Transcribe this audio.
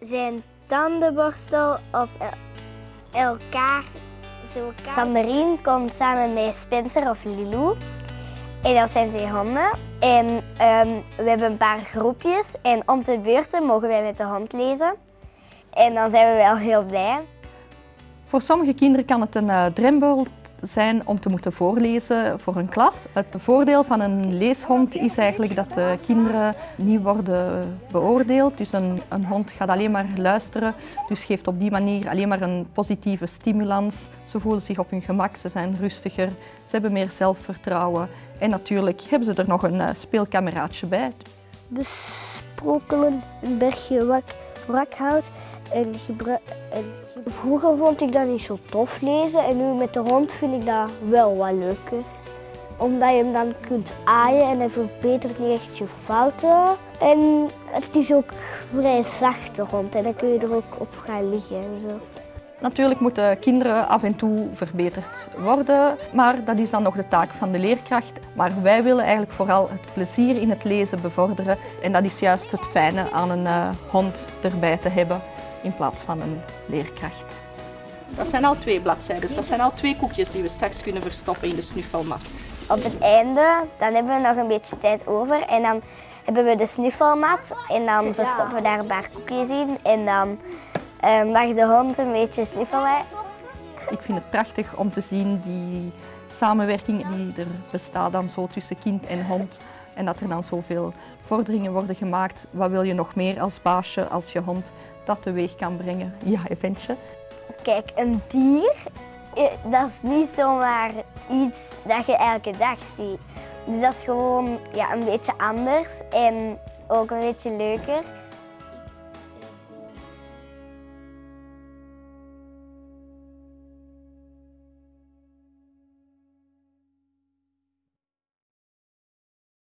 zijn tandenborstel op el- elkaar zo. Komt samen met Spencer of Lilou. En dat zijn twee honden. En ehm, we hebben een paar groepjes. En om de beurten mogen wij met de hond lezen. En dan zijn we wel heel blij. Voor sommige kinderen kan het een eh, drempel zijn om te moeten voorlezen voor een klas. Het voordeel van een leeshond is eigenlijk dat de kinderen niet worden beoordeeld. Dus een, een hond gaat alleen maar luisteren, dus geeft op die manier alleen maar een positieve stimulans. Ze voelen zich op hun gemak, ze zijn rustiger, ze hebben meer zelfvertrouwen. En natuurlijk hebben ze er nog een eh, speelkameraadje bij. besprokkelen, een bergje wak, wrakhout. En, en ge- vroeger vond ik dat niet zo tof lezen en nu met de hond vind ik dat wel wat leuker. Omdat je hem dan kunt aaien en hij verbetert niet echt je fouten. En het is ook vrij zacht de hond en dan kun je er ook op gaan liggen en zo. Natuurlijk moeten kinderen af en toe verbeterd worden, maar dat is dan nog de taak van de leerkracht. Maar wij willen eigenlijk vooral het plezier in het lezen bevorderen en dat is juist het fijne aan een eh, hond erbij te hebben in plaats van een leerkracht. Dat zijn al twee bladzijden. Dat zijn al twee koekjes die we straks kunnen verstoppen in de snuffelmat. Op het einde, dan hebben we nog een beetje tijd over en dan hebben we de snuffelmat en dan verstoppen we daar een paar koekjes in en dan eh, mag de hond een beetje snuffelen. Ik vind het prachtig om te zien die samenwerking die er bestaat dan zo tussen kind en hond. En dat er dan zoveel vorderingen worden gemaakt. Wat wil je nog meer als baasje, als je hond dat teweeg kan brengen? Ja, eventje. Kijk, een dier, eh, dat is niet zomaar iets dat je elke dag ziet. Dus dat is gewoon ja, een beetje anders en ook een beetje leuker.